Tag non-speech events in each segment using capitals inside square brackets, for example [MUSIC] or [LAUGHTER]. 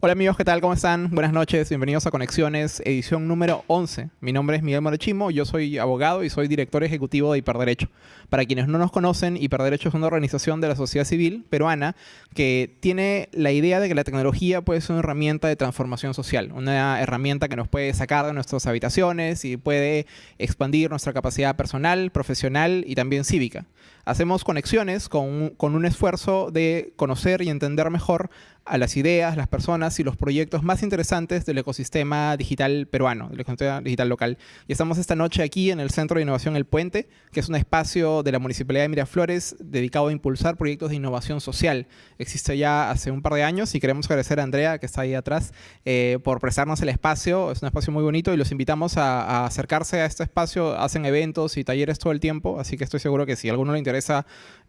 Hola amigos, ¿qué tal? ¿Cómo están? Buenas noches, bienvenidos a Conexiones, edición número 11. Mi nombre es Miguel Morechimo, yo soy abogado y soy director ejecutivo de Hiperderecho. Para quienes no nos conocen, Hiperderecho es una organización de la sociedad civil peruana que tiene la idea de que la tecnología puede ser una herramienta de transformación social, una herramienta que nos puede sacar de nuestras habitaciones y puede expandir nuestra capacidad personal, profesional y también cívica. Hacemos conexiones con, con un esfuerzo de conocer y entender mejor a las ideas, las personas y los proyectos más interesantes del ecosistema digital peruano, del ecosistema digital local. Y estamos esta noche aquí en el Centro de Innovación El Puente, que es un espacio de la Municipalidad de Miraflores dedicado a impulsar proyectos de innovación social. Existe ya hace un par de años y queremos agradecer a Andrea, que está ahí atrás, eh, por prestarnos el espacio. Es un espacio muy bonito y los invitamos a, a, acercarse a este espacio. Hacen eventos y talleres todo el tiempo, así que estoy seguro que si a alguno le interesa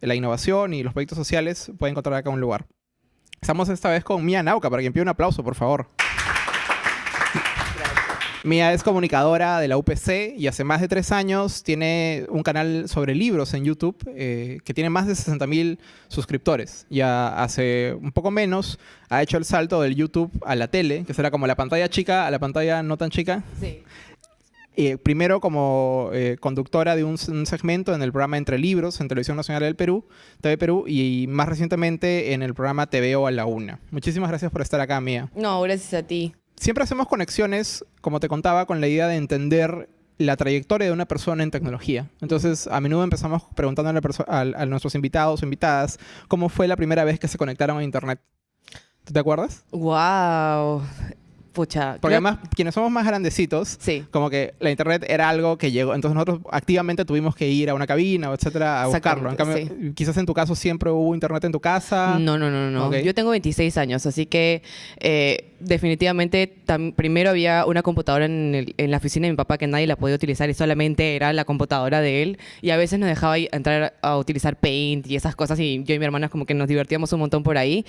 la innovación y los proyectos sociales, puede encontrar acá un lugar. Estamos esta vez con Mía Nauca, para quien pida un aplauso, por favor. Mía es comunicadora de la UPC y hace más de tres años tiene un canal sobre libros en YouTube eh, que tiene más de 60.000 suscriptores. Ya hace un poco menos ha hecho el salto del YouTube a la tele, que será como la pantalla chica a la pantalla no tan chica. Sí. Eh, primero como eh, conductora de un, un, segmento en el programa Entre Libros en Televisión Nacional del Perú, TV Perú, y más recientemente en el programa TVO a la Una. Muchísimas gracias por estar acá, Mía. No, gracias a ti. Siempre hacemos conexiones, como te contaba, con la idea de entender la trayectoria de una persona en tecnología. Entonces, a menudo empezamos preguntando a, a, a nuestros invitados o invitadas cómo fue la primera vez que se conectaron a Internet. ¿Tú te acuerdas? Wow. Pucha. Porque además, quienes somos más grandecitos, sí. como que la internet era algo que llegó. Entonces nosotros activamente tuvimos que ir a una cabina etcétera a buscarlo. En cambio, sí. quizás en tu caso siempre hubo internet en tu casa. No, no, no, no. Okay. Yo tengo 26 años, así que eh, definitivamente primero había una computadora en, el, en, la oficina de mi papá que nadie la podía utilizar y solamente era la computadora de él. Y a veces nos dejaba entrar a utilizar Paint y esas cosas y yo y mi hermana como que nos divertíamos un montón por ahí.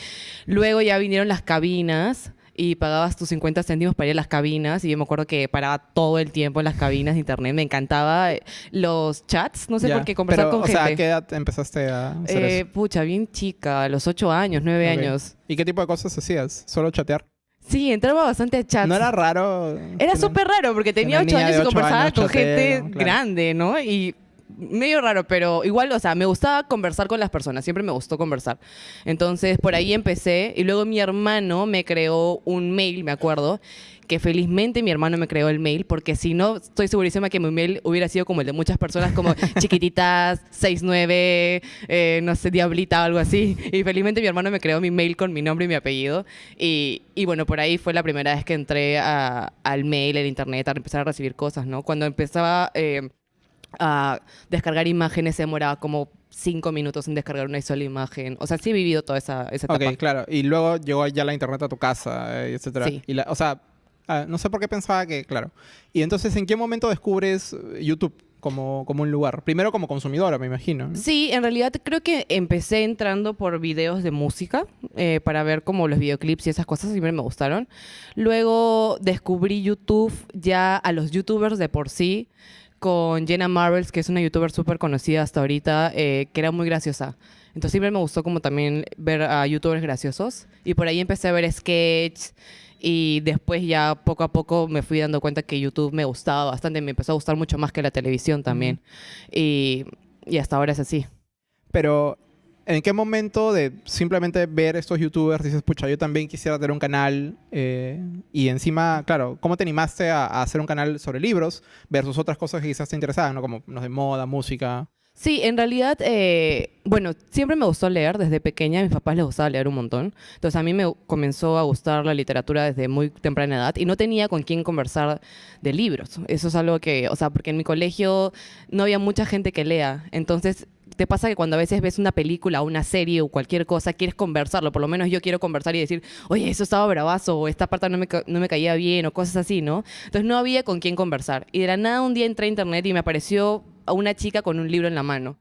Luego ya vinieron las cabinas y pagabas tus 50 céntimos para ir a las cabinas y yo me acuerdo que paraba todo el tiempo en las cabinas de internet. Me encantaba eh, los chats, no sé por qué conversar pero, con o gente. sea, ¿a qué edad empezaste a hacer eh, eso? Pucha, bien chica, a los 8 años, 9 okay. años. ¿Y qué tipo de cosas hacías? ¿Solo chatear? Sí, entraba bastante a chats. ¿No era raro? Era súper raro porque tenía 8 años y conversaba años, con gente claro. grande, ¿no? Y medio raro, pero igual, o sea, me gustaba conversar con las personas, siempre me gustó conversar. Entonces, por ahí empecé y luego mi hermano me creó un mail, me acuerdo, que felizmente mi hermano me creó el mail, porque si no, estoy segurísima que mi mail hubiera sido como el de muchas personas, como [LAUGHS] chiquititas, 69, eh, no sé, diablita o algo así. Y felizmente mi hermano me creó mi mail con mi nombre y mi apellido. Y, y bueno, por ahí fue la primera vez que entré a, al mail, al internet, a empezar a recibir cosas, ¿no? Cuando empezaba... Eh, a descargar imágenes se demoraba como cinco minutos en descargar una sola imagen. O sea, sí he vivido toda esa, esa etapa. Ok, claro. Y luego llegó ya la internet a tu casa, eh, etcétera. Sí. Y la, o sea, uh, no sé por qué pensaba que, claro. Y entonces, ¿en qué momento descubres YouTube? Como, como un lugar. Primero como consumidora, me imagino. ¿no? Sí, en realidad creo que empecé entrando por videos de música eh, para ver como los videoclips y esas cosas siempre me gustaron. Luego descubrí YouTube ya a los youtubers de por sí con Jenna Marbles, que es una youtuber súper conocida hasta ahorita, eh, que era muy graciosa. Entonces siempre me gustó como también ver a youtubers graciosos. Y por ahí empecé a ver sketches y después ya poco a poco me fui dando cuenta que YouTube me gustaba bastante, me empezó a gustar mucho más que la televisión también. Y, y hasta ahora es así. Pero ¿En qué momento de simplemente ver estos youtubers dices, pucha, yo también quisiera tener un canal? Eh, y encima, claro, ¿cómo te animaste a, a, hacer un canal sobre libros versus otras cosas que quizás te interesaban, ¿no? como los de moda, música? Sí, en realidad, eh, bueno, siempre me gustó leer desde pequeña. A mis papás les gustaba leer un montón. Entonces a mí me comenzó a gustar la literatura desde muy temprana edad y no tenía con quién conversar de libros. Eso es algo que, o sea, porque en mi colegio no había mucha gente que lea. Entonces te pasa que cuando a veces ves una película, una serie o cualquier cosa, quieres conversarlo. Por lo menos yo quiero conversar y decir, oye, eso estaba bravazo, o esta parte no me, no me caía bien, o cosas así, ¿no? Entonces no había con quién conversar. Y de la nada un día entré a internet y me apareció a una chica con un libro en la mano.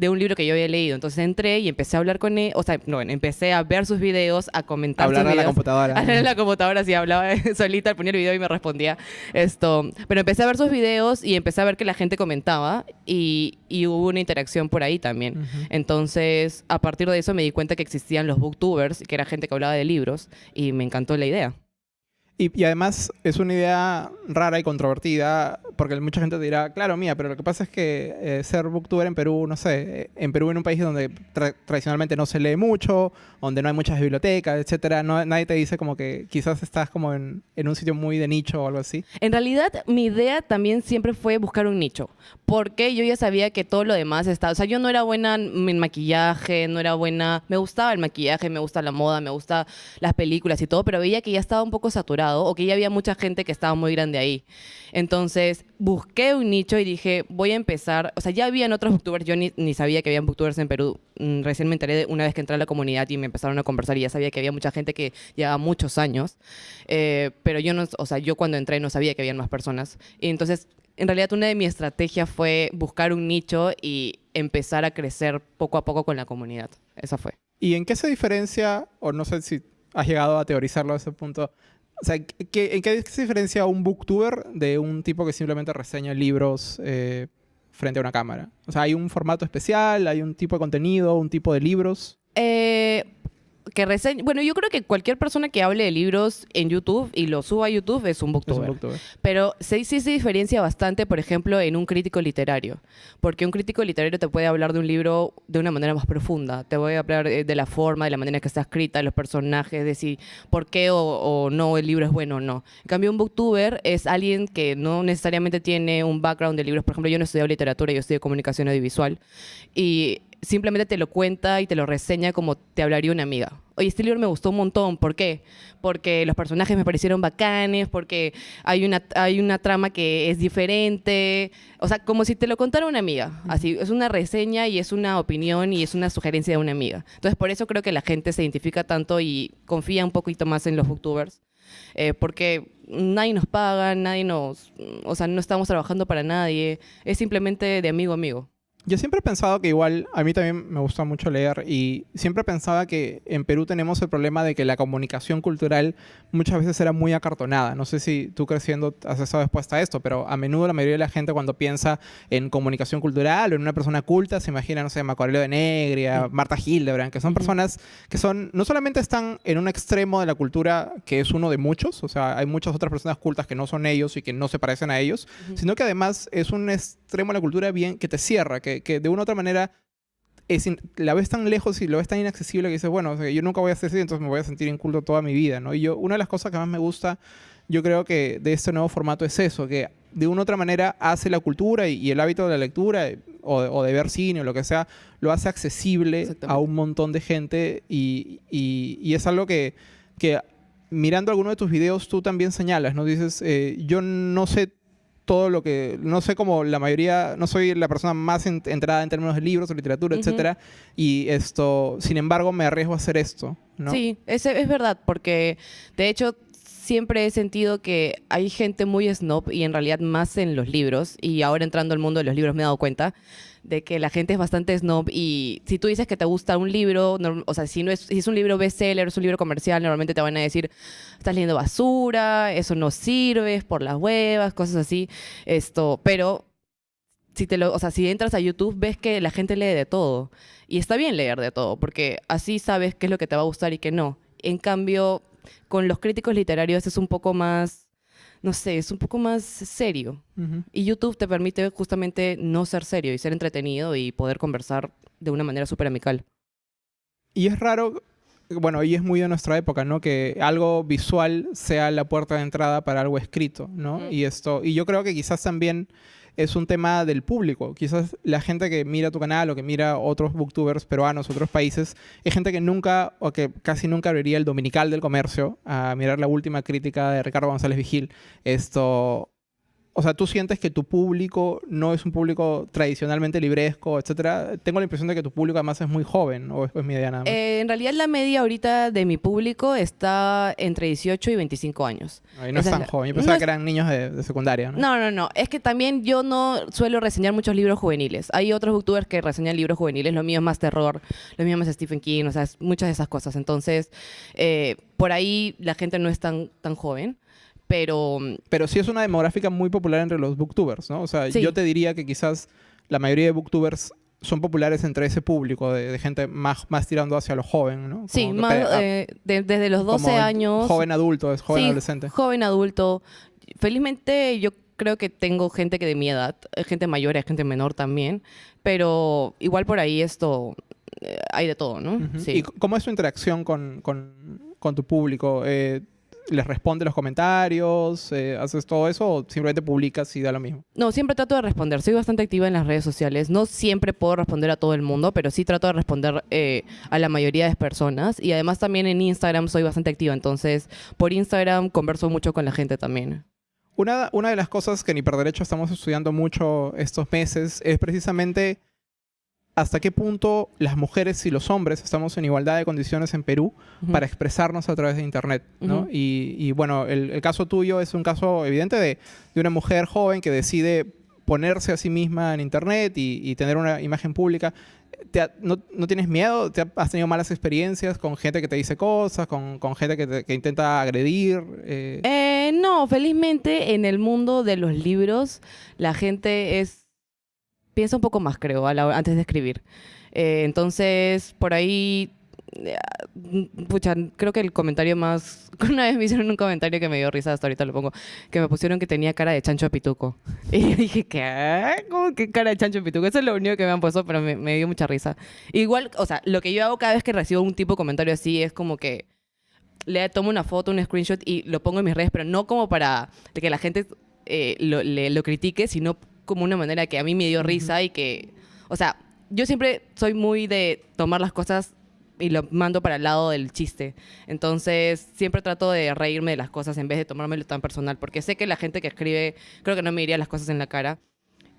De un libro que yo había leído. Entonces entré y empecé a hablar con él, o sea, no, empecé a ver sus videos, a comentar Hablar sus a la computadora. Hablar en la computadora, sí, hablaba [LAUGHS] solita, ponía el video y me respondía. Esto, pero empecé a ver sus videos y empecé a ver que la gente comentaba y, y hubo una interacción por ahí también. Entonces, a partir de eso me di cuenta que existían los booktubers, que era gente que hablaba de libros, y me encantó la idea. Y, y además es una idea rara y controvertida, porque mucha gente dirá, claro, mía, pero lo que pasa es que eh, ser booktuber en Perú, no sé, en Perú en un país donde tra- tradicionalmente no se lee mucho, donde no hay muchas bibliotecas, etcétera, no, nadie te dice como que quizás estás como en, en un sitio muy de nicho o algo así. En realidad, mi idea también siempre fue buscar un nicho, porque yo ya sabía que todo lo demás estaba, o sea, yo no era buena en maquillaje, no era buena, me gustaba el maquillaje, me gusta la moda, me gusta las películas y todo, pero veía que ya estaba un poco saturado o que ya había mucha gente que estaba muy grande ahí. Entonces, busqué un nicho y dije, voy a empezar, o sea, ya habían otros booktubers, yo ni, ni sabía que habían booktubers en Perú, Mm, recién me enteré de- una vez que entré a la comunidad y me empezaron a conversar y ya sabía que había mucha gente que llevaba muchos años, Eh, pero yo no, o sea, yo cuando entré no sabía que habían más personas. Y entonces, en realidad una de mis estrategias fue buscar un nicho y empezar a crecer poco a poco con la comunidad. Esa fue. ¿Y en qué se diferencia, o no sé si has llegado a teorizarlo a ese punto, o sea, ¿qué- ¿en qué se diferencia un booktuber de un tipo que simplemente reseña libros eh, frente a una cámara? O sea, ¿hay un formato especial? ¿Hay un tipo de contenido? ¿Un tipo de libros? Eh, que reseña, bueno, yo creo que cualquier persona que hable de libros en YouTube y lo suba a YouTube es un Es un booktuber. booktuber. Pero sí, sí se diferencia bastante, por ejemplo, en un crítico literario. Porque un crítico literario te puede hablar de un libro de una manera más profunda. Te voy a hablar eh, de la forma, de la manera que está escrita, de los personajes, de si por qué o, o no el libro es bueno o no. En cambio, un booktuber es alguien que no necesariamente tiene un background de libros. Por ejemplo, yo no estudié literatura, yo estudié comunicación audiovisual. Y simplemente te lo cuenta y te lo reseña como te hablaría una amiga. Oye, este libro me gustó un montón. ¿Por qué? Porque los personajes me parecieron bacanes, porque hay una, hay una trama que es diferente. O sea, como si te lo contara una amiga. Así, es una reseña y es una opinión y es una sugerencia de una amiga. Entonces, por eso creo que la gente se identifica tanto y confía un poquito más en los booktubers. Eh, porque nadie nos paga, nadie nos... O sea, no estamos trabajando para nadie. Es simplemente de amigo a amigo. Yo siempre he pensado que igual, a mí también me gusta mucho leer y siempre pensaba que en Perú tenemos el problema de que la comunicación cultural muchas veces era muy acartonada. No sé si tú creciendo has estado expuesta a esto, pero a menudo la mayoría de la gente cuando piensa en comunicación cultural o en una persona culta se imagina, no sé, Marco Aurelio de Negria, Marta Hildebrand, que son personas que son, no solamente están en un extremo de la cultura que es uno de muchos, o sea, hay muchas otras personas cultas que no son ellos y que no se parecen a ellos, sino que además es un extremo de la cultura bien que te cierra, que, que de una u otra manera es la ves tan lejos y lo ves tan inaccesible que dices, bueno, o sea, yo nunca voy a hacer así, entonces me voy a sentir inculto toda mi vida, ¿no? Y yo, una de las cosas que más me gusta, yo creo que de este nuevo formato es eso, que de una u otra manera hace la cultura y, y el hábito de la lectura eh, o de, o de ver cine o lo que sea, lo hace accesible a un montón de gente y, y- y es algo que, que mirando alguno de tus videos tú también señalas, ¿no? Dices, eh, yo no sé todo lo que, no sé como la mayoría, no soy la persona más en- entrada en términos de libros o literatura, Ujú. etcétera, y esto, sin embargo, me arriesgo a hacer esto, ¿no? Sí, es, es verdad, porque de hecho siempre he sentido que hay gente muy snob y en realidad más en los libros, y ahora entrando al mundo de los libros me he dado cuenta de que la gente es bastante snob y si tú dices que te gusta un libro, o sea, si, no es, si es un libro bestseller, es un libro comercial, normalmente te van a decir, estás leyendo basura, eso no sirve, es por las huevas, cosas así, esto, pero si te lo, o sea, si entras a YouTube ves que la gente lee de todo y está bien leer de todo porque así sabes qué es lo que te va a gustar y qué no. En cambio, con los críticos literarios es un poco más, no sé, es un poco más serio. Y YouTube te permite justamente no ser serio y ser entretenido y poder conversar de una manera súper amical. Y es raro, bueno, y es muy de nuestra época, ¿no? Que algo visual sea la puerta de entrada para algo escrito, ¿no? Y esto, y yo creo que quizás también es un tema del público. Quizás la gente que mira tu canal o que mira otros booktubers peruanos, otros países, es gente que nunca o que casi nunca abriría el Dominical del Comercio a mirar la última crítica de Ricardo González Vigil. Esto o sea, tú sientes que tu público no es un público tradicionalmente libresco, etcétera. Tengo la impresión de que tu público además es muy joven, o es, mi idea nada más. Eh, en realidad la media ahorita de mi público está entre 18 y 25 años. No es tan la- joven. Yo pensaba que eran niños de, de secundaria, ¿no? No, no, no. Es que también yo no suelo reseñar muchos libros juveniles. Hay otros bookTubers que reseñan libros juveniles. Lo mío es más terror, lo mío es más Stephen King, o sea, muchas de esas cosas. Entonces, eh, por ahí la gente no es tan, tan joven. Pero Pero sí es una demográfica muy popular entre los booktubers, ¿no? O sea, Sí. yo te diría que quizás la mayoría de booktubers son populares entre ese público de, de gente más, más tirando hacia lo joven, ¿no? sí, Como más, pe- a- eh, de- desde los como 12 años. Joven adulto, es joven Sí, adolescente. Joven adulto. Felizmente yo creo que tengo gente que de mi edad, eh, gente mayor, hay gente menor también, pero igual por ahí esto eh, hay de todo, ¿no? Sí. ¿Y cómo es tu interacción con, con- con tu público? Eh, ¿Les responde los comentarios? Eh, ¿Haces todo eso o simplemente publicas y da lo mismo? No, siempre trato de responder. Soy bastante activa en las redes sociales. No siempre puedo responder a todo el mundo, pero sí trato de responder eh, a la mayoría de personas. Y además también en Instagram soy bastante activa. Entonces, por Instagram converso mucho con la gente también. Una, una de las cosas que en Hiperderecho estamos estudiando mucho estos meses es precisamente hasta qué punto las mujeres y los hombres estamos en igualdad de condiciones en Perú para expresarnos a través de Internet. y, y, bueno, el, el caso tuyo es un caso evidente de, de una mujer joven que decide ponerse a sí misma en Internet y, y tener una imagen pública. ¿Te ha- no, no tienes miedo? ¿Te ha- ¿Has tenido malas experiencias con gente que te dice cosas, con, con gente que, te- que intenta agredir? Eh, Eh, no, felizmente en el mundo de los libros la gente es piensa un poco más, creo, a la- antes de escribir. Eh, entonces, por ahí, eh, pucha, creo que el comentario más... [LAUGHS] Una vez me hicieron un comentario que me dio risa, hasta ahorita lo pongo, que me pusieron que tenía cara de chancho de pituco. [LAUGHS] Y yo dije, ¿qué? ¿Cómo que cara de chancho de pituco? Eso es lo único que me han puesto, pero me, me dio mucha risa. Igual, o sea, lo que yo hago cada vez que recibo un tipo de comentario así es como que le tomo una foto, un screenshot y lo pongo en mis redes, pero no como para que la gente eh, lo, le- lo critique, sino como una manera que a mí me dio risa y que, o sea, yo siempre soy muy de tomar las cosas y lo mando para el lado del chiste. Entonces, siempre trato de reírme de las cosas en vez de tomármelo tan personal, porque sé que la gente que escribe, creo que no me diría las cosas en la cara.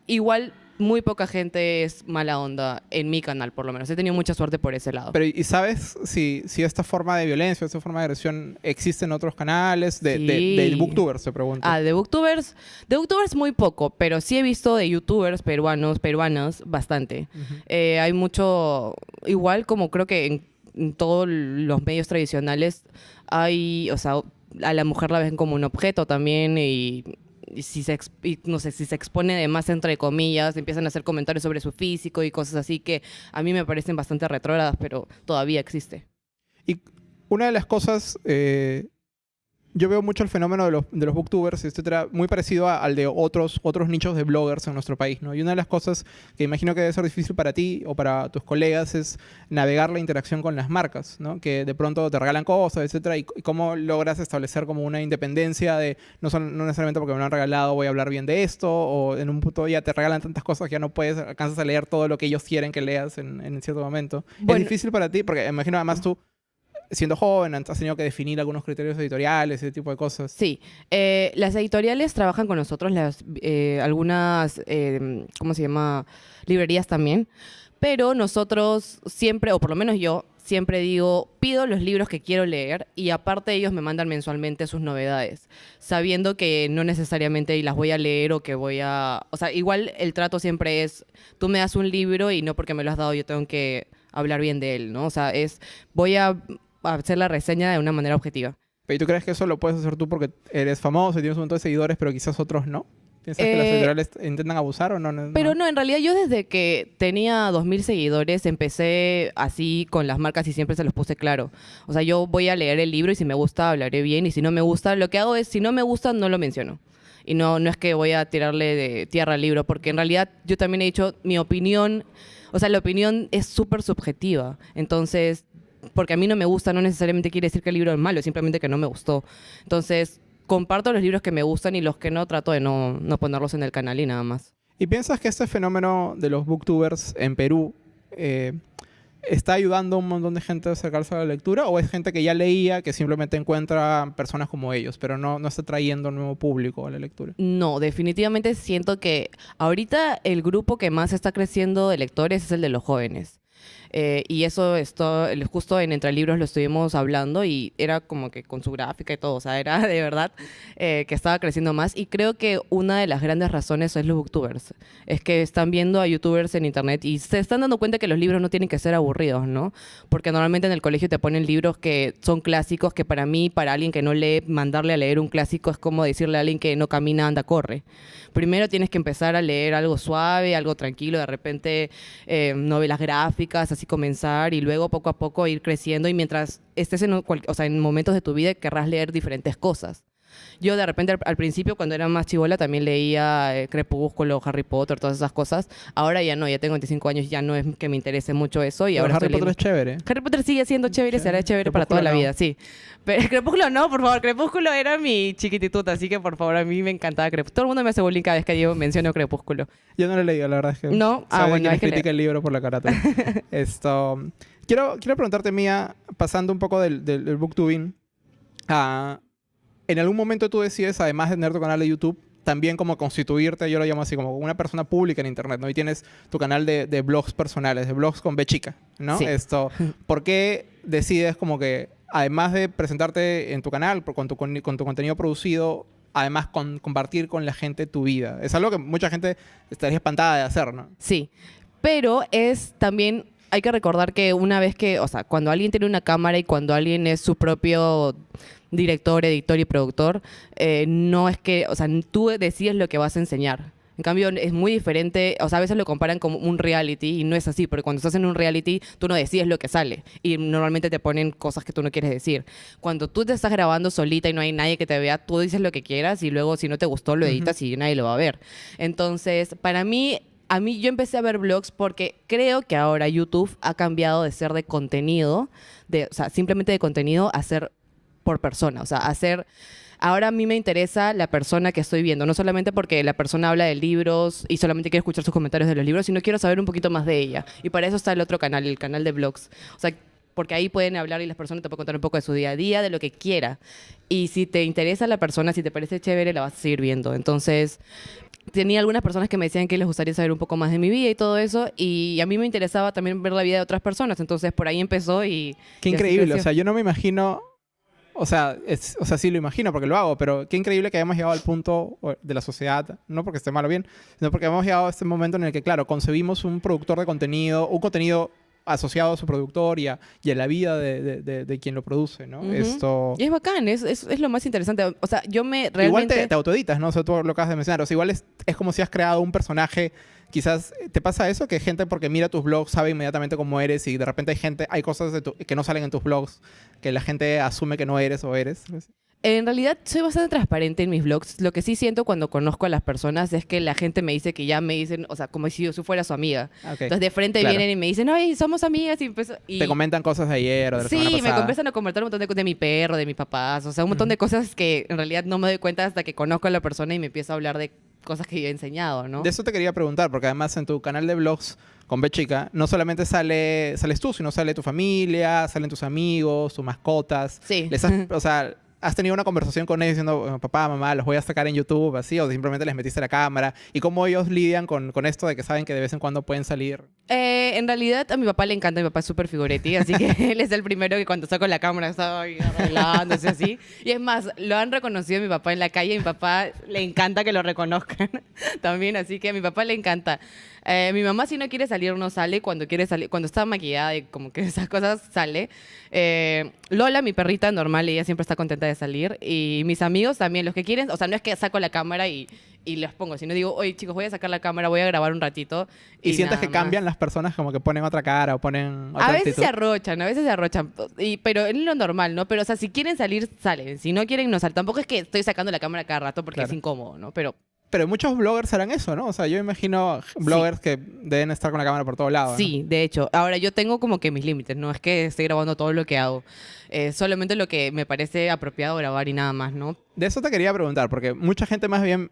Igual, muy poca gente es mala onda en mi canal, por lo menos. He tenido mucha suerte por ese lado. Pero, ¿y sabes si, si esta forma de violencia, esta forma de agresión existe en otros canales? De, de, Sí. de booktubers, se pregunto. Ah, de booktubers, de booktubers muy poco, pero sí he visto de youtubers peruanos, peruanas, bastante. Eh, hay mucho, igual como creo que en, en todos los medios tradicionales hay, o sea, a la mujer la ven como un objeto también y, si se, no sé, si se expone de más entre comillas, empiezan a hacer comentarios sobre su físico y cosas así que a mí me parecen bastante retrógradas, pero todavía existe. Y una de las cosas, eh, yo veo mucho el fenómeno de los, de los booktubers, etcétera, muy parecido a- al de otros, otros nichos de bloggers en nuestro país, ¿no? Y una de las cosas que imagino que debe ser difícil para ti o para tus colegas es navegar la interacción con las marcas, ¿no? Que de pronto te regalan cosas, etcétera, y, y cómo logras establecer como una independencia de, no, son, no necesariamente porque me lo han regalado voy a hablar bien de esto, o en un punto ya te regalan tantas cosas que ya no puedes, alcanzas a leer todo lo que ellos quieren que leas en, en cierto momento. Bueno. es difícil para ti, porque imagino además tú siendo joven, has tenido que definir algunos criterios editoriales, ese tipo de cosas. Sí, eh, las editoriales trabajan con nosotros, las, eh, algunas, eh, ¿cómo se llama? Librerías también, pero nosotros siempre, o por lo menos yo, siempre digo, pido los libros que quiero leer y aparte ellos me mandan mensualmente sus novedades, sabiendo que no necesariamente las voy a leer o que voy a... O sea, igual el trato siempre es, tú me das un libro y no porque me lo has dado yo tengo que hablar bien de él, ¿no? O sea, es, voy a hacer la reseña de una manera objetiva. ¿Y tú crees que eso lo puedes hacer tú porque eres famoso y tienes un montón de seguidores, pero quizás otros no? ¿Piensas que las Eh, editoriales intentan abusar o no? No- Pero no, en realidad yo desde que tenía 2.000 seguidores empecé así con las marcas y siempre se los puse claro. O sea, yo voy a leer el libro y si me gusta hablaré bien y si no me gusta, lo que hago es, si no me gusta, no lo menciono. Y no, no es que voy a tirarle de tierra al libro, porque en realidad yo también he dicho mi opinión, o sea, la opinión es súper subjetiva. Entonces, porque a mí no me gusta, no necesariamente quiere decir que el libro es malo, simplemente que no me gustó. Entonces, comparto los libros que me gustan y los que no trato de no, no ponerlos en el canal y nada más. ¿Y piensas que este fenómeno de los booktubers en Perú eh, está ayudando a un montón de gente a acercarse a la lectura o es gente que ya leía que simplemente encuentra personas como ellos, pero no, no está trayendo un nuevo público a la lectura? No, definitivamente siento que ahorita el grupo que más está creciendo de lectores es el de los jóvenes. Eh, y eso esto, justo en Entre Libros lo estuvimos hablando y era como que con su gráfica y todo, o sea, era [LAUGHS] de verdad eh, que estaba creciendo más. Y creo que una de las grandes razones es los booktubers. Es que están viendo a youtubers en internet y se están dando cuenta que los libros no tienen que ser aburridos, ¿no? Porque normalmente en el colegio te ponen libros que son clásicos, que para mí, para alguien que no lee, mandarle a leer un clásico es como decirle a alguien que no camina, anda, corre. Primero tienes que empezar a leer algo suave, algo tranquilo, de repente eh, novelas gráficas, así comenzar y luego poco a poco ir creciendo y mientras estés en, o sea, en momentos de tu vida querrás leer diferentes cosas. Yo de repente al, principio, cuando era más chivola, también leía eh, Crepúsculo, Harry Potter, todas esas cosas. Ahora ya no, ya tengo 25 años, ya no es que me interese mucho eso. Y ahora Harry Potter es chévere. Harry Potter sigue siendo chévere, será chévere para toda la vida, sí. Pero Crepúsculo no, por favor. Crepúsculo era mi chiquitituta, así que por favor, a mí me encantaba Crepúsculo. Todo el mundo me hace bullying cada vez que yo menciono Crepúsculo. Yo no lo he leído, la verdad es que. No, ah, bueno. Hay que critica el libro por la carátula. [LAUGHS] Esto. Quiero, quiero preguntarte, Mía, pasando un poco del, del, booktubing. a en algún momento tú decides, además de tener tu canal de YouTube, también como constituirte, yo lo llamo así, como una persona pública en Internet, ¿no? Y tienes tu canal de, de blogs personales, de blogs con B chica, ¿no? Esto, [LAUGHS] ¿por qué decides como que, además de presentarte en tu canal, con tu, con, tu contenido producido, además con, compartir con la gente tu vida? Es algo que mucha gente estaría espantada de hacer, ¿no? Sí, pero es también hay que recordar que una vez que, o sea, cuando alguien tiene una cámara y cuando alguien es su propio director, editor y productor, eh, no es que, o sea, tú decides lo que vas a enseñar. En cambio, es muy diferente, o sea, a veces lo comparan como un reality y no es así, porque cuando estás en un reality, tú no decides lo que sale y normalmente te ponen cosas que tú no quieres decir. Cuando tú te estás grabando solita y no hay nadie que te vea, tú dices lo que quieras y luego si no te gustó lo editas y nadie lo va a ver. Entonces, para mí a mí yo empecé a ver blogs porque creo que ahora YouTube ha cambiado de ser de contenido, de, o sea, simplemente de contenido a ser por persona, o sea, hacer... Ahora a mí me interesa la persona que estoy viendo, no solamente porque la persona habla de libros y solamente quiero escuchar sus comentarios de los libros, sino quiero saber un poquito más de ella. Y para eso está el otro canal, el canal de blogs. O sea, porque ahí pueden hablar y las personas te pueden contar un poco de su día a día, de lo que quiera. Y si te interesa la persona, si te parece chévere, la vas a seguir viendo. Entonces, tenía algunas personas que me decían que les gustaría saber un poco más de mi vida y todo eso, y a mí me interesaba también ver la vida de otras personas, entonces por ahí empezó y... Qué increíble, o sea, yo no me imagino o sea, o sea, sí lo imagino porque lo hago, pero qué increíble que hayamos llegado al punto de la sociedad, no porque esté mal o bien, sino porque hemos llegado a este momento en el que, claro, concebimos un productor de contenido, un contenido asociado a su productor y a, la vida de, quien lo produce, ¿no? Esto... Y es bacán, es, es, lo más interesante. O sea, yo me realmente... Igual te, te autoeditas, ¿no? O sea, tú lo acabas de mencionar. O sea, igual es, es como si has creado un personaje quizás te pasa eso, que gente porque mira tus blogs sabe inmediatamente cómo eres y de repente hay gente, hay cosas de que no salen en tus blogs que la gente asume que no eres o eres. En realidad soy bastante transparente en mis blogs. Lo que sí siento cuando conozco a las personas es que la gente me dice que ya me dicen, o sea, como si yo fuera su amiga. Ah, Entonces de frente vienen y me dicen, ay, somos amigas. Y, y... Te comentan cosas de ayer o de la Sí, me empiezan a comentar un montón de cosas de mi perro, de mis papás. O sea, un montón de cosas que en realidad no me doy cuenta hasta que conozco a la persona y me empiezo a hablar de cosas que yo he enseñado, ¿no? De eso te quería preguntar, porque además en tu canal de blogs con B chica, no solamente sale, sales tú, sino sale tu familia, salen tus amigos, tus mascotas. Sí. [LAUGHS] o sea, ¿Has tenido una conversación con ellos diciendo, papá, mamá, los voy a sacar en YouTube, así, o simplemente les metiste la cámara? ¿Y cómo ellos lidian con, con esto de que saben que de vez en cuando pueden salir? Eh, en realidad, a mi papá le encanta, mi papá es súper figuretti, así que [LAUGHS] él es el primero que cuando saco la cámara está arreglándose así. Y es más, lo han reconocido mi papá en la calle, y mi papá le encanta que lo reconozcan [LAUGHS] también, así que a mi papá le encanta. Eh, mi mamá si no quiere salir no sale, cuando quiere salir, cuando está maquillada y como que [LAUGHS] esas cosas sale. Eh, Lola, mi perrita normal, ella siempre está contenta de salir. Y mis amigos también, los que quieren, o sea, no es que saco la cámara y, y les pongo, sino digo, oye chicos, voy a sacar la cámara, voy a grabar un ratito. ¿Y, sientes que cambian las personas como que ponen otra cara o ponen otra A veces se arrochan, a veces se arrochan, y, pero es lo normal, ¿no? Pero o sea, si quieren salir, salen. Si no quieren, no salen. Tampoco es que estoy sacando la cámara cada rato porque es incómodo, ¿no? Pero pero muchos bloggers harán eso, ¿no? O sea, yo imagino bloggers que deben estar con la cámara por todos lados. Sí, de hecho. Ahora, yo tengo como que mis límites. No es que esté grabando todo lo que hago. Eh, solamente lo que me parece apropiado grabar y nada más, ¿no? De eso te quería preguntar, porque mucha gente más bien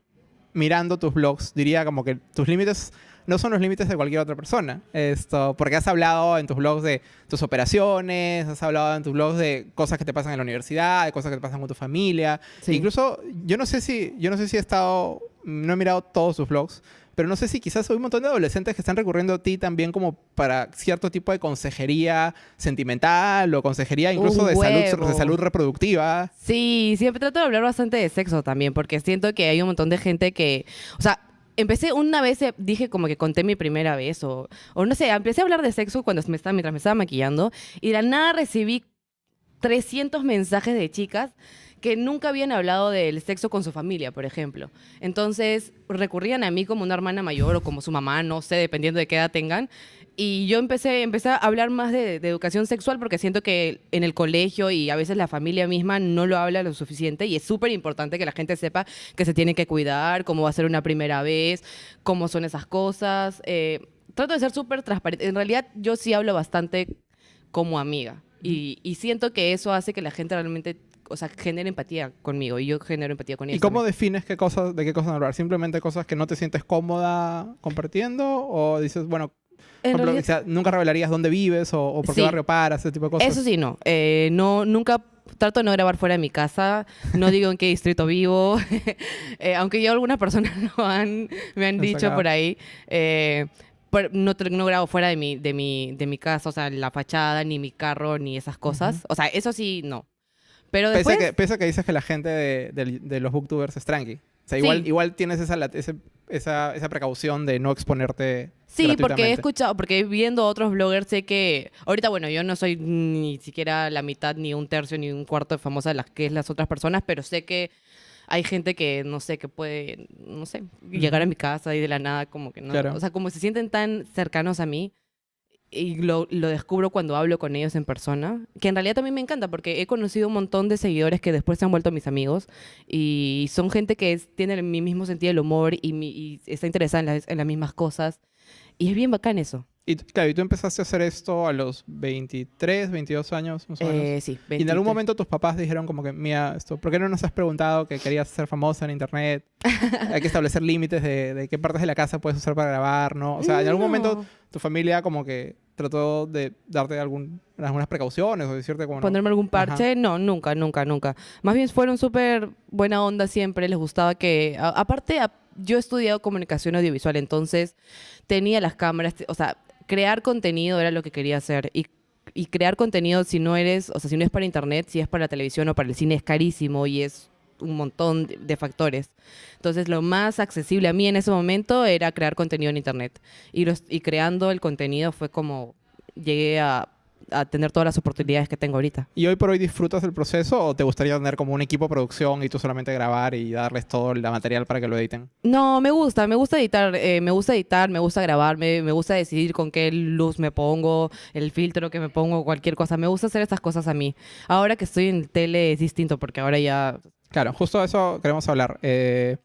mirando tus blogs diría como que tus límites no son los límites de cualquier otra persona. Esto, porque has hablado en tus blogs de tus operaciones, has hablado en tus blogs de cosas que te pasan en la universidad, de cosas que te pasan con tu familia. Sí. Incluso, yo no sé si, yo no sé si he estado, no he mirado todos sus blogs, pero no sé si quizás hay un montón de adolescentes que están recurriendo a ti también como para cierto tipo de consejería sentimental o consejería incluso de salud, de salud reproductiva. Sí, siempre trato de hablar bastante de sexo también, porque siento que hay un montón de gente que, o sea, empecé una vez, eh, dije como que conté mi primera vez, o, o no sé, empecé a hablar de sexo cuando me estaba, mientras me estaba maquillando, y de la nada recibí 300 mensajes de chicas que nunca habían hablado del sexo con su familia, por ejemplo. Entonces recurrían a mí como una hermana mayor o como su mamá, no sé, dependiendo de qué edad tengan. Y yo empecé, a hablar más de, educación sexual porque siento que en el colegio y a veces la familia misma no lo habla lo suficiente y es súper importante que la gente sepa que se tiene que cuidar, cómo va a ser una primera vez, cómo son esas cosas. Eh, trato de ser súper transparente. En realidad yo sí hablo bastante como amiga y siento que eso hace que la gente realmente, o sea, genere empatía conmigo y yo genero empatía con ¿Y ellos. cómo también. defines qué cosas, de qué cosas hablar? ¿Simplemente cosas que no te sientes cómoda compartiendo? ¿O dices, bueno, En ejemplo, realidad- quizá nunca revelarías dónde vives o, o por qué Sí. barrio paras, ese tipo de cosas? Eso sí, no. Eh, no, nunca trato de no grabar fuera de mi casa. No digo en qué distrito vivo. [LAUGHS] Eh, aunque ya algunas personas [LAUGHS] lo han, me han dicho por ahí. Eh, pero no, no grabo fuera de mi, de, mi, de mi casa, o sea, la fachada, ni mi carro, ni esas cosas. O sea, eso sí, no. Pero Pese, después... a que, pese a que dices que la gente de, del- de los booktubers es tranqui. O sea, igual, Sí. igual tienes esa, esa, esa precaución de no exponerte Sí, porque he escuchado, porque viendo otros bloggers sé que ahorita bueno, yo no soy ni siquiera la mitad ni un tercio ni un cuarto de famosa de las que es las otras personas, pero sé que hay gente que no sé que puede, no sé, llegar a mi casa y de la nada como que no, Claro. o sea, como se sienten tan cercanos a mí y lo, lo descubro cuando hablo con ellos en persona, que en realidad también me encanta porque he conocido un montón de seguidores que después se han vuelto mis amigos y son gente que es- tiene mi mismo sentido del humor y, mi- y está interesada en las, en las mismas cosas. Y es bien bacán eso. Y claro, y tú empezaste a hacer esto a los 23, 22 años, más o menos. Eh, sí, y en algún 23. momento tus papás dijeron como que, mira, esto, ¿por qué no nos has preguntado que querías ser famosa en internet? [LAUGHS] Hay que establecer límites de, de qué partes de la casa puedes usar para grabar, ¿no? O sea, en algún momento No. tu familia como que trató de darte algún, algunas precauciones o decirte como... no. Ponerme algún Ajá. parche, no, nunca, nunca, nunca. Más bien fueron súper buena onda siempre, les gustaba que... a- aparte, a- yo he estudiado comunicación audiovisual, entonces tenía las cámaras, o sea, crear contenido era lo que quería hacer. Y, y crear contenido, si no eres, o sea, si no es para internet, si es para la televisión o para el cine, es carísimo y es un montón de, factores. Entonces, lo más accesible a mí en ese momento era crear contenido en internet. Y, los- y creando el contenido fue como llegué a, a tener todas las oportunidades que tengo ahorita. ¿Y hoy por hoy disfrutas del proceso o te gustaría tener como un equipo de producción y tú solamente grabar y darles todo el material para que lo editen? No, me gusta, me gusta editar, eh, me gusta editar, me gusta grabar, me, me gusta decidir con qué luz me pongo, el filtro que me pongo, cualquier cosa. Me gusta hacer estas cosas a mí. Ahora que estoy en tele es distinto porque ahora ya... Claro, justo de eso queremos hablar. Eh,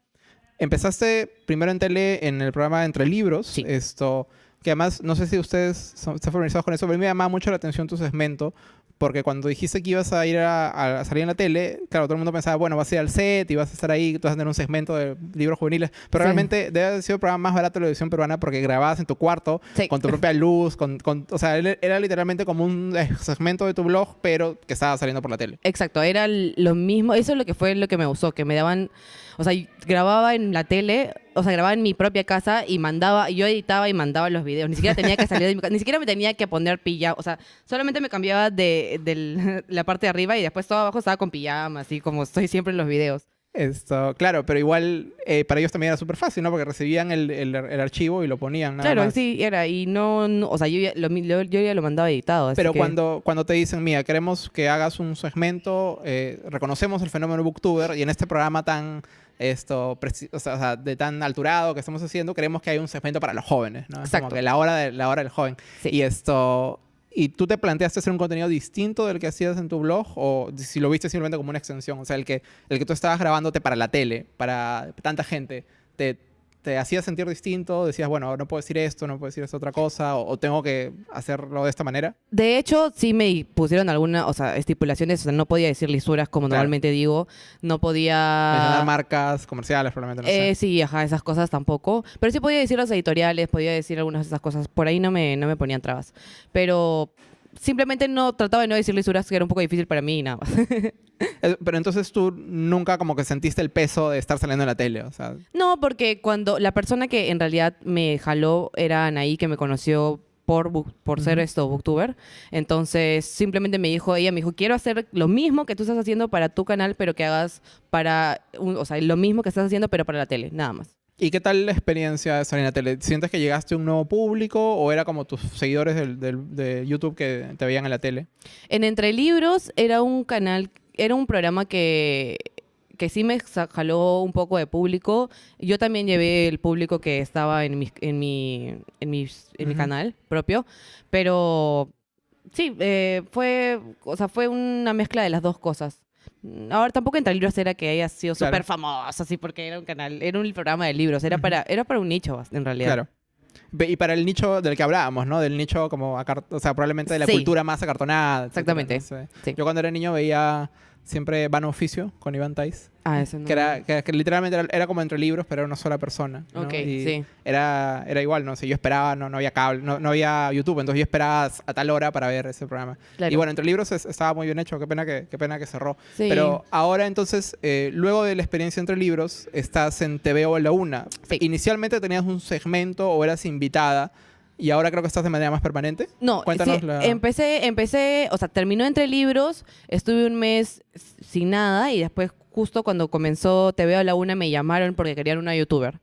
empezaste primero en tele en el programa Entre Libros. Sí. Esto, que además, no sé si ustedes son- están familiarizados con eso, pero a mí me llamaba mucho la atención tu segmento. Porque cuando dijiste que ibas a ir a, a salir en la tele, claro, todo el mundo pensaba, bueno, vas a ir al set y vas a estar ahí, tú vas a tener un segmento de libros juveniles. Pero Sí. realmente debe haber sido el programa más barato de la televisión peruana porque grababas en tu cuarto, Sí. con tu propia luz, con, con- o sea, era era literalmente como un eh, segmento de tu blog, pero que estaba saliendo por la tele. Exacto, era lo mismo, eso es lo que fue lo que me gustó, que me daban, o sea, grababa en la tele, o sea, grababa en mi propia casa y mandaba, yo editaba y mandaba los videos, ni siquiera tenía que salir de mi casa, ni siquiera me tenía que poner pijama, o sea, solamente me cambiaba de, [LAUGHS] la parte de arriba y después todo abajo estaba con pijama, así como estoy siempre en los videos. Esto, claro, pero igual eh, para ellos también era súper fácil, ¿no? Porque recibían el, el- el archivo y lo ponían. Nada claro, más. sí, era, y no, no- o sea, yo ya lo, yo ya lo mandaba editado. así Pero que- cuando, cuando te dicen, mira, queremos que hagas un segmento, eh, reconocemos el fenómeno booktuber y en este programa tan esto o sea, o sea, de tan alturado que estamos haciendo, queremos que haya un segmento para los jóvenes, ¿no? Es como Exacto. que la hora, de, la hora del joven. Sí. Y esto... ¿Y tú te planteaste hacer un contenido distinto del que hacías en tu blog? ¿O si lo viste simplemente como una extensión? O sea, el que, el que tú estabas grabándote para la tele, para tanta gente, ¿te, te hacía sentir distinto? Decías, bueno, no puedo decir esto, no puedo decir esta otra cosa, o, o tengo que hacerlo de esta manera. De hecho, sí me pusieron alguna, o sea, estipulaciones, o sea, no podía decir lisuras como Claro. normalmente digo, no podía... Mencionar marcas comerciales, probablemente, no Eh, sé. sí, ajá, esas cosas tampoco. Pero sí podía decir los editoriales, podía decir algunas de esas cosas. Por ahí no me, no me ponían trabas. Pero simplemente no trataba de no decir lisuras, que era un poco difícil para mí y nada más. [LAUGHS] Pero entonces tú nunca como que sentiste el peso de estar saliendo en la tele, o sea... no, porque cuando la persona que en realidad me jaló era Anaí, que me conoció por, por ser esto, booktuber. Entonces, simplemente me dijo, ella me dijo, quiero hacer lo mismo que tú estás haciendo para tu canal, pero que hagas para, un- o sea, lo mismo que estás haciendo, pero para la tele, nada más. ¿Y qué tal la experiencia de la tele? ¿Sientes que llegaste a un nuevo público o era como tus seguidores del, del- de YouTube que te veían en la tele? En Entre Libros era un canal, era un programa que, que sí me jaló un poco de público. Yo también llevé el público que estaba en mi, en mi, en mi, en mi Ujú. canal propio, pero sí, eh, fue, o sea, fue una mezcla de las dos cosas. Ahora tampoco Entre Libros era que haya sido Claro. súper famoso, así porque era un canal, era un programa de libros, era para, era para un nicho en realidad. Claro. Y para el nicho del que hablábamos, ¿no? Del nicho como, o sea, probablemente de la Sí. cultura más acartonada. Exactamente. Sí. Yo cuando era niño veía siempre Vano Oficio con Iván Tais. Ah, eso no. Que, era, que, que literalmente era, era como entre libros, pero era una sola persona. ¿no? Ok, Y sí. Era, era igual, no sé, yo esperaba, no, no había cable, no, no había YouTube, entonces yo esperaba a tal hora para ver ese programa. Claro. Y bueno, entre libros es- estaba muy bien hecho, qué pena que, qué pena que cerró. Sí. Pero ahora entonces, eh, luego de la experiencia entre libros, estás en TV o en la una. Sí. Inicialmente tenías un segmento o eras invitada y ahora creo que estás de manera más permanente. No, Cuéntanos sí, la- empecé, empecé, o sea, terminó entre libros, estuve un mes sin nada y después justo cuando comenzó TV a la una me llamaron porque querían una youtuber.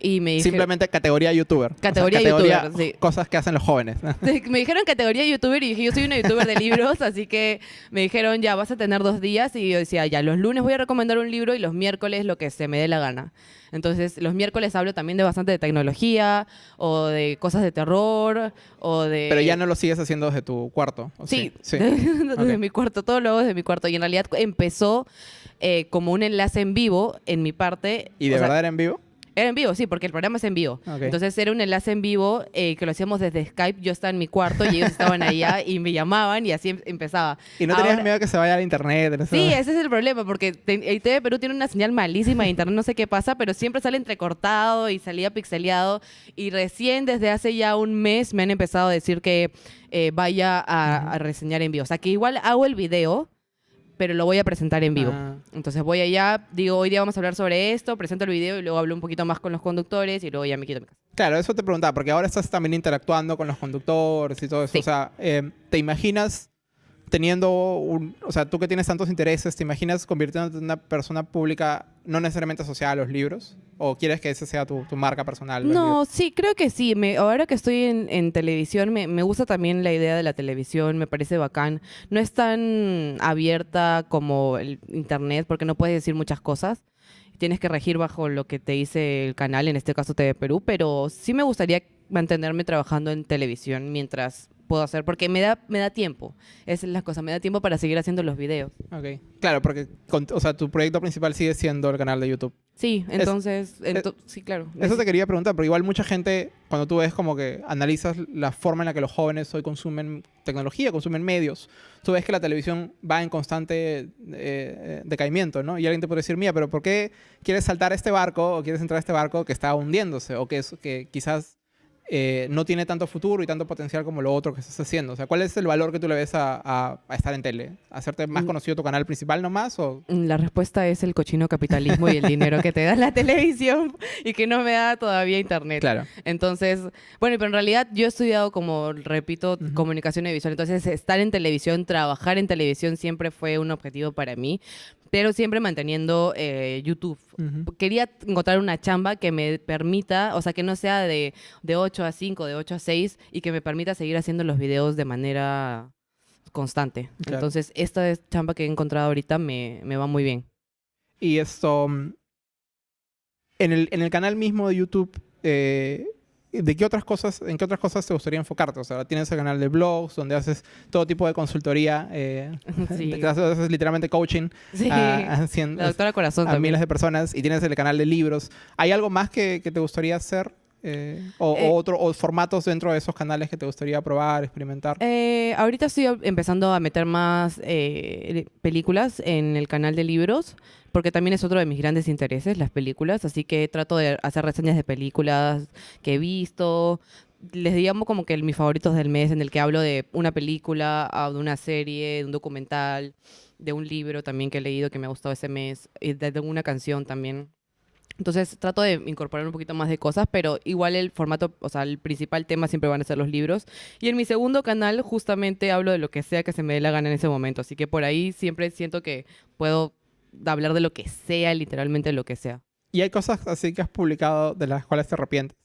Y me dijeron, Simplemente categoría youtuber. O sea, Categoría youtuber, sí. Cosas que hacen los jóvenes. [LAUGHS] me dijeron categoría youtuber y dije, yo soy una youtuber de libros, [LAUGHS] así que me dijeron, ya, vas a tener dos días. Y yo decía, ya, los lunes voy a recomendar un libro y los miércoles lo que se me dé la gana. Entonces, los miércoles hablo también de bastante de tecnología o de cosas de terror o de... Pero ya no lo sigues haciendo desde tu cuarto. ¿o Sí, sí. [LAUGHS] desde mi cuarto, todo lo hago desde mi cuarto. Y en realidad empezó eh, como un enlace en vivo en mi parte. ¿Y de o sea, verdad era en vivo? Era en vivo, sí, porque el programa es en vivo. Ok. Entonces era un enlace en vivo eh, que lo hacíamos desde Skype. Yo estaba en mi cuarto y ellos estaban allá [LAUGHS] y me llamaban y así em- empezaba. ¿Y no tenías Ahora- miedo que se vaya al internet? ese- Sí, ese es el problema, porque te- el TV Perú tiene una señal malísima de internet, no sé qué pasa, pero siempre sale entrecortado y salía pixeleado. Y recién desde hace ya un mes me han empezado a decir que eh, vaya a, a reseñar en vivo. O sea, que igual hago el video, pero lo voy a presentar en vivo. Ah. Entonces voy allá, digo, hoy día vamos a hablar sobre esto, presento el video y luego hablo un poquito más con los conductores y luego ya me quito mi casa. Claro, eso te preguntaba, porque ahora estás también interactuando con los conductores y todo eso. Sí. O sea, eh, ¿te imaginas teniendo un... O sea, tú que tienes tantos intereses, ¿te imaginas convirtiéndote en una persona pública no necesariamente asociada a los libros? ¿O quieres que esa sea tu, tu marca personal? No, sí, creo que sí. Me, ahora que estoy en, en televisión, me, me gusta también la idea de la televisión, me parece bacán. No es tan abierta como el internet, porque no puedes decir muchas cosas. Tienes que regir bajo lo que te dice el canal, en este caso TV Perú, pero sí me gustaría mantenerme trabajando en televisión mientras puedo hacer, porque me da, me da tiempo. Esa es la cosa, me da tiempo para seguir haciendo los videos. Ok. Claro, porque con- o sea, tu proyecto principal sigue siendo el canal de YouTube. Sí, entonces, ento- sí, claro. Eso te quería preguntar, porque igual mucha gente, cuando tú ves como que analizas la forma en la que los jóvenes hoy consumen tecnología, consumen medios, tú ves que la televisión va en constante eh, eh, decaimiento, ¿no? Y alguien te puede decir, mía, pero ¿por qué quieres saltar a este barco o quieres entrar a este barco que está hundiéndose o que, es, que quizás eh, no tiene tanto futuro y tanto potencial como lo otro que estás haciendo? O sea, ¿cuál es el valor que tú le ves a, a- a estar en tele? ¿Hacerte más Mm. conocido tu canal principal nomás o...? La respuesta es el cochino capitalismo y el dinero que te da la [LAUGHS] televisión y que no me da todavía internet. Claro. Entonces, bueno, pero en realidad yo he estudiado, como repito, comunicación audiovisual. Entonces, estar en televisión, trabajar en televisión siempre fue un objetivo para mí, pero siempre manteniendo eh, YouTube. Quería encontrar una chamba que me permita, o sea, que no sea de, de 8 a 5, de 8 a 6 y que me permita seguir haciendo los videos de manera constante. Claro. Entonces, esta es chamba que he encontrado ahorita me, me va muy bien. Y esto, mm, en el, en el canal mismo de YouTube, eh, ¿de qué otras cosas, en qué otras cosas te gustaría enfocarte? O sea, tienes el canal de blogs donde haces todo tipo de consultoría, eh, Sí. [LAUGHS] te haces, haces literalmente coaching Sí. a, a cien- La doctora Corazón a miles de personas y tienes el canal de libros. ¿Hay algo más que, que te gustaría hacer? Eh, o, Eh, o otro, o formatos dentro de esos canales que te gustaría probar, experimentar? Eh, ahorita estoy empezando a meter más eh, películas en el canal de libros, porque también es otro de mis grandes intereses, las películas, así que trato de hacer reseñas de películas que he visto. Les digamos como que mis favoritos del mes, en el que hablo de una película, de una serie, de un documental, de un libro también que he leído que me ha gustado ese mes, y de, de una canción también. Entonces trato de incorporar un poquito más de cosas, pero igual el formato, o sea, el principal tema siempre van a ser los libros. Y en mi segundo canal justamente hablo de lo que sea que se me dé la gana en ese momento. Así que por ahí siempre siento que puedo hablar de lo que sea, literalmente lo que sea. ¿Y hay cosas así que has publicado de las cuales te arrepientes?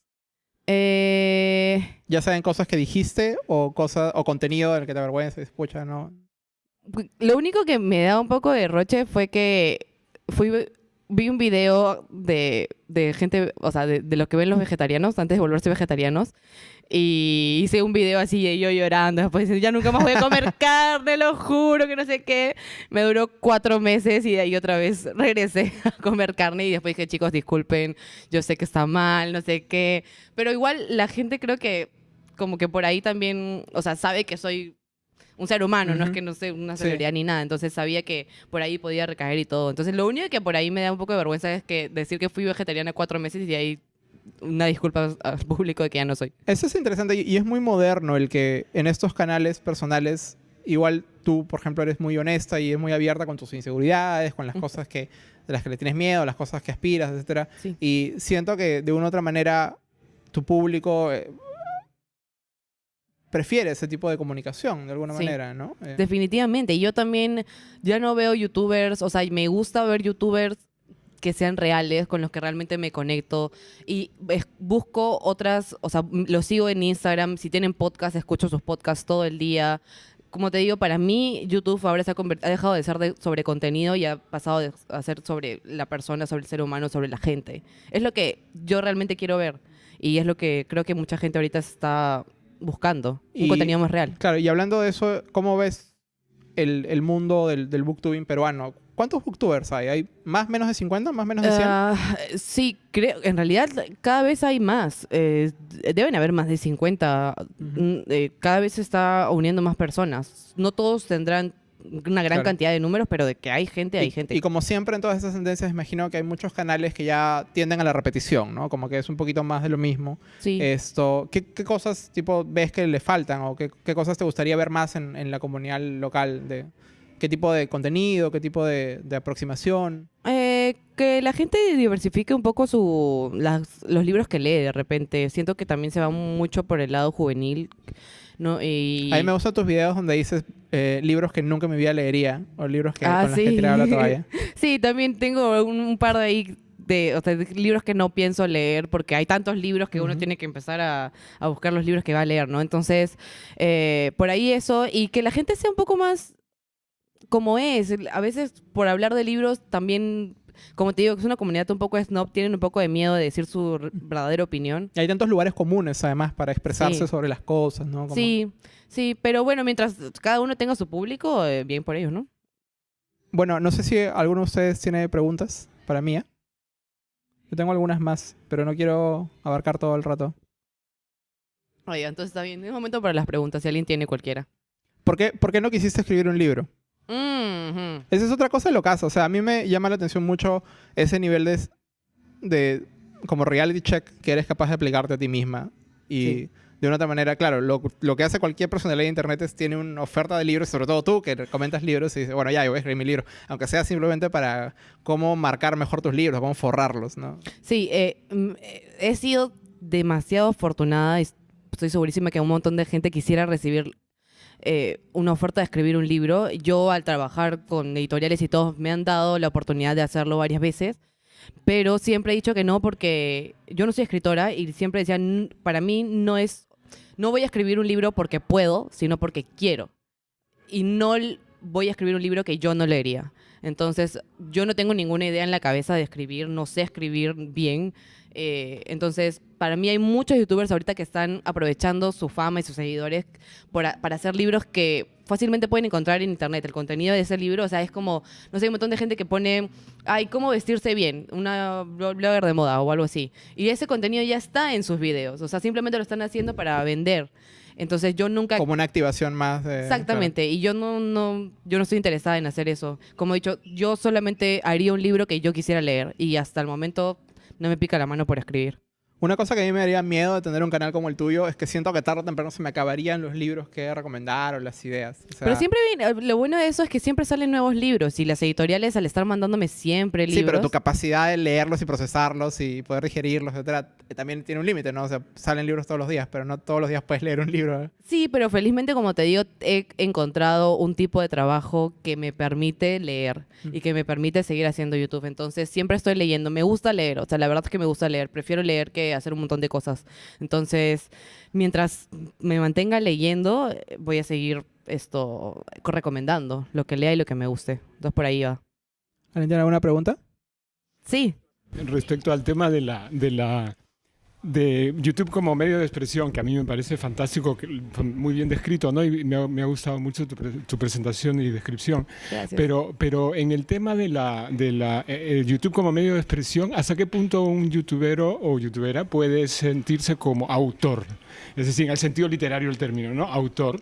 Eh, Ya sean cosas que dijiste o cosas o contenido del que te avergüences, escucha, ¿no? lo único que me da un poco de roche fue que fui vi un video de, de gente, o sea, de, de lo que ven los vegetarianos antes de volverse vegetarianos. Y hice un video así de yo llorando, después ya nunca más voy a comer [LAUGHS] carne, lo juro, que no sé qué. Me duró cuatro meses y de ahí otra vez [LAUGHS] regresé a comer carne y después dije, chicos, disculpen, yo sé que está mal, no sé qué. Pero igual la gente creo que como que por ahí también, o sea, sabe que soy un ser humano, no es que no sé una Sí. celebridad ni nada, entonces sabía que por ahí podía recaer y todo. Entonces lo único que por ahí me da un poco de vergüenza es que decir que fui vegetariana cuatro meses y de ahí una disculpa al [LAUGHS] público de que ya no soy. Eso es interesante y- es muy moderno el que en estos canales personales, igual tú, por ejemplo, eres muy honesta y es muy abierta con tus inseguridades, con las cosas que, de las que le tienes miedo, las cosas que aspiras. Sí. Y siento que de una u otra manera tu público eh, prefiere ese tipo de comunicación, de alguna Sí. manera, ¿no? Eh, Definitivamente. Y yo también ya no veo youtubers, o sea, me gusta ver youtubers que sean reales, con los que realmente me conecto. Y es- busco otras, o sea, los sigo en Instagram. Si tienen podcast, escucho sus podcasts todo el día. Como te digo, para mí YouTube ahora se ha, ha dejado de ser de- sobre contenido y ha pasado de- a ser sobre la persona, sobre el ser humano, sobre la gente. Es lo que yo realmente quiero ver. Y es lo que creo que mucha gente ahorita está buscando. Y- Un contenido más real. Claro, y hablando de eso, ¿cómo ves el, el mundo del, del booktubing peruano? ¿Cuántos booktubers hay? ¿Hay más menos de 50? ¿Más menos de 100? Ah, sí, creo, en realidad cada vez hay más. Eh, deben haber más de 50. Ujú. Mm, eh, cada vez se está uniendo más personas. No todos tendrán una gran Claro. cantidad de números, pero de que hay gente, hay y, gente. y como siempre en todas esas tendencias, imagino que hay muchos canales que ya tienden a la repetición, ¿no? Como que es un poquito más de lo mismo. sí. Esto, ¿qué, qué cosas tipo ves que le faltan o qué, qué cosas te gustaría ver más en, en la comunidad local? De, ¿Qué tipo de contenido, qué tipo de, de aproximación? Eh, que la gente diversifique un poco su, las- los libros que lee de repente. Siento que también se va mucho por el lado juvenil. ¿No? Y... A mí me gustan tus videos donde dices eh, libros que nunca en mi vida leería o libros que, Ah, con los que sí. tiraba la toalla. [LAUGHS] Sí, también tengo un, un par de ahí de, o sea, de libros que no pienso leer porque hay tantos libros que uno tiene que empezar a, a buscar los libros que va a leer, ¿no? Entonces, eh, por ahí eso y que la gente sea un poco más como es. A veces por hablar de libros también, como te digo, es una comunidad un poco snob, tienen un poco de miedo de decir su verdadera opinión. Y hay tantos lugares comunes, además, para expresarse Sí. sobre las cosas, ¿no? Como- Sí, sí, pero bueno, mientras cada uno tenga su público, eh, bien por ellos, ¿no? Bueno, no sé si alguno de ustedes tiene preguntas para mí. ¿eh? Yo tengo algunas más, pero no quiero abarcar todo el rato. Oiga, entonces está bien. Es momento para las preguntas, si alguien tiene cualquiera. ¿Por qué, por qué no quisiste escribir un libro? Esa es otra cosa de lo caso. O sea, a mí me llama la atención mucho ese nivel de, de como reality check que eres capaz de aplicarte a ti misma. Y Sí. de una otra manera, claro, lo, lo que hace cualquier personalidad de internet es tiene una oferta de libros, sobre todo tú que comentas libros y dices, bueno, ya, yo voy a escribir mi libro. Aunque sea simplemente para cómo marcar mejor tus libros, cómo forrarlos, ¿no? Sí, eh, mm, eh, he sido demasiado afortunada y estoy segurísima que un montón de gente quisiera recibir eh, una oferta de escribir un libro. Yo al trabajar con editoriales y todos me han dado la oportunidad de hacerlo varias veces, pero siempre he dicho que no porque yo no soy escritora y siempre decía, "N- para mí no es, no voy a escribir un libro porque puedo, sino porque quiero. Y no voy a escribir un libro que yo no leería. Entonces, yo no tengo ninguna idea en la cabeza de escribir, no sé escribir bien. Eh, entonces, para mí hay muchos youtubers ahorita que están aprovechando su fama y sus seguidores para hacer libros que fácilmente pueden encontrar en internet. El contenido de ese libro, o sea, es como, no sé, hay un montón de gente que pone, ay, ¿cómo vestirse bien? Una blo- blogger de moda o algo así. Y ese contenido ya está en sus videos, o sea, simplemente lo están haciendo para vender. Entonces yo nunca... Como una activación más de... Exactamente, y yo no, no, yo no estoy interesada en hacer eso. Como he dicho, yo solamente haría un libro que yo quisiera leer y hasta el momento no me pica la mano por escribir. Una cosa que a mí me daría miedo de tener un canal como el tuyo es que siento que tarde o temprano se me acabarían los libros que recomendar o las ideas. O sea, Pero siempre viene, lo bueno de eso es que siempre salen nuevos libros y las editoriales al estar mandándome siempre libros. Sí, pero tu capacidad de leerlos y procesarlos y poder digerirlos, etcétera, también tiene un límite, ¿no? O sea, salen libros todos los días, pero no todos los días puedes leer un libro. ¿eh? Sí, pero felizmente, como te digo, he encontrado un tipo de trabajo que me permite leer y que me permite seguir haciendo YouTube. Entonces, siempre estoy leyendo. Me gusta leer, o sea, la verdad es que me gusta leer. Prefiero leer que hacer un montón de cosas. Entonces, mientras me mantenga leyendo, voy a seguir esto recomendando lo que lea y lo que me guste. Entonces, por ahí va. ¿Alguien tiene alguna pregunta? Sí, Respecto al tema de la, de la de YouTube como medio de expresión, que a mí me parece fantástico, muy bien descrito, ¿no? Y me ha, me ha gustado mucho tu, pre- tu presentación y descripción. gracias. Pero, pero en el tema de la, de la eh, eh, YouTube como medio de expresión, ¿hasta qué punto un youtubero o youtubera puede sentirse como autor? Es decir, en el sentido literario del término, ¿no? Autor.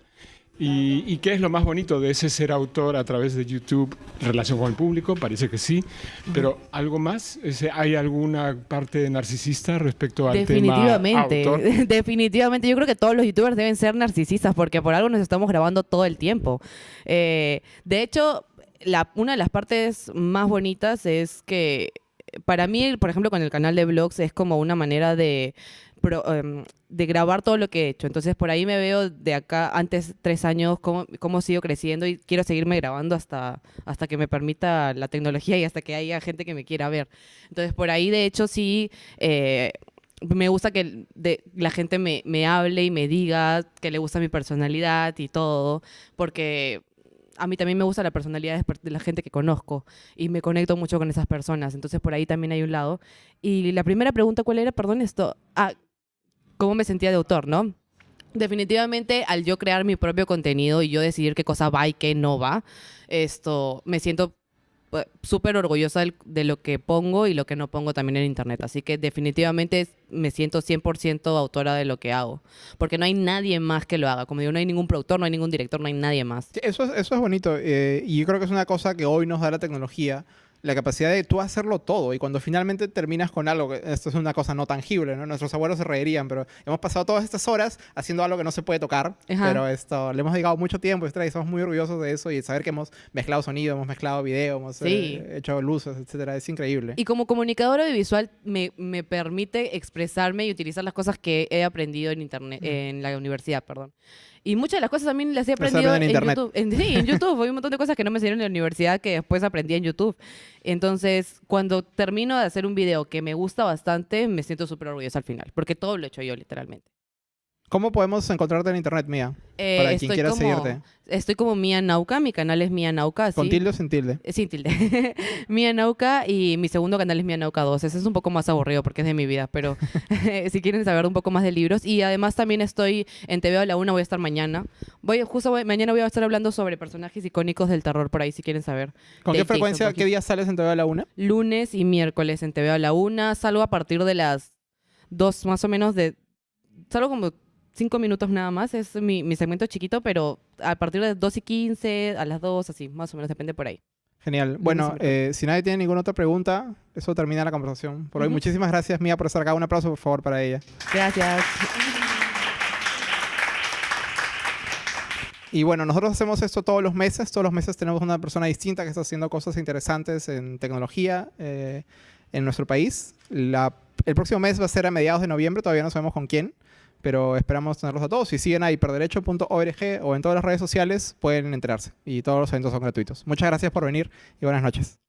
¿Y, y qué es lo más bonito de ese ser autor a través de YouTube? ¿Relación con el público? Parece que sí. Pero ¿algo más? ¿Hay alguna parte narcisista respecto al tema Definitivamente, autor? [LAUGHS] definitivamente. Yo creo que todos los youtubers deben ser narcisistas porque por algo nos estamos grabando todo el tiempo. Eh, de hecho, la, una de las partes más bonitas es que para mí, por ejemplo, con el canal de vlogs es como una manera de, pro- em, de grabar todo lo que he hecho. Entonces, por ahí me veo de acá, antes tres años, cómo, cómo sigo creciendo y quiero seguirme grabando hasta, hasta que me permita la tecnología y hasta que haya gente que me quiera ver. Entonces, por ahí, de hecho, sí... eh, me gusta que de- la gente me, me hable y me diga que le gusta mi personalidad y todo, porque a mí también me gusta la personalidad de per- de la gente que conozco y me conecto mucho con esas personas. Entonces por ahí también hay un lado. Y la primera pregunta, ¿cuál era? Perdón, esto. Ah, ¿cómo me sentía de autor, no? Definitivamente, al yo crear mi propio contenido y yo decidir qué cosa va y qué no va, esto me siento pues, súper orgullosa de lo que pongo y lo que no pongo también en internet. Así que definitivamente me siento 100% autora de lo que hago. Porque no hay nadie más que lo haga. Como digo, no hay ningún productor, no hay ningún director, no hay nadie más. Sí, Eso es, eso es bonito eh, y yo creo que es una cosa que hoy nos da la tecnología, la capacidad de tú hacerlo todo y cuando finalmente terminas con algo, que esto es una cosa no tangible, ¿no? Nuestros abuelos se reirían, pero hemos pasado todas estas horas haciendo algo que no se puede tocar, Ajá. pero esto le hemos dedicado mucho tiempo y estamos muy orgullosos de eso y saber que hemos mezclado sonido, hemos mezclado video, hemos Sí. eh, hecho luces, etcétera, es increíble. Y como comunicadora audiovisual me, me permite expresarme y utilizar las cosas que he aprendido en internet, en la universidad, perdón. Y muchas de las cosas también las he aprendido en. YouTube. En- sí, en YouTube. Hay un montón de cosas que no me enseñaron en la universidad que después aprendí en YouTube. Entonces, cuando termino de hacer un video que me gusta bastante, me siento súper orgullosa al final. Porque todo lo he hecho yo, literalmente. ¿Cómo podemos encontrarte en internet, Mía? Eh, Para quien quiera como- seguirte. Estoy como Mía Nauca. Mi canal es Mía Nauca. ¿Con así. tilde o sin tilde? Eh, Sin tilde. [LAUGHS] Mía Nauca y mi segundo canal es Mía Nauca 2. Ese es un poco más aburrido porque es de mi vida, pero [LAUGHS] [LAUGHS] si quieren saber un poco más de libros. Y además también estoy en TV a la una, voy a estar mañana. Voy, justo voy- mañana voy a estar hablando sobre personajes icónicos del terror por ahí, si quieren saber. ¿Con de qué frecuencia, qué día sales en TV a la una? Lunes y miércoles en TV a la una. Salgo a partir de las dos, más o menos de... Salgo como cinco minutos nada más. Es mi, mi segmento chiquito, pero a partir de 2 y 15, a las 2, así, más o menos, depende por ahí. Genial. Bueno, eh, si nadie tiene ninguna otra pregunta, eso termina la conversación. Por hoy, Ujú. muchísimas gracias, Mía, por estar acá. Un aplauso, por favor, para ella. Gracias. Y bueno, nosotros hacemos esto todos los meses. Todos los meses tenemos una persona distinta que está haciendo cosas interesantes en tecnología eh, en nuestro país. La- el próximo mes va a ser a mediados de noviembre, todavía no sabemos con quién, pero esperamos tenerlos a todos. Si siguen a hiperderecho.org o en todas las redes sociales, pueden enterarse. Y todos los eventos son gratuitos. Muchas gracias por venir y buenas noches.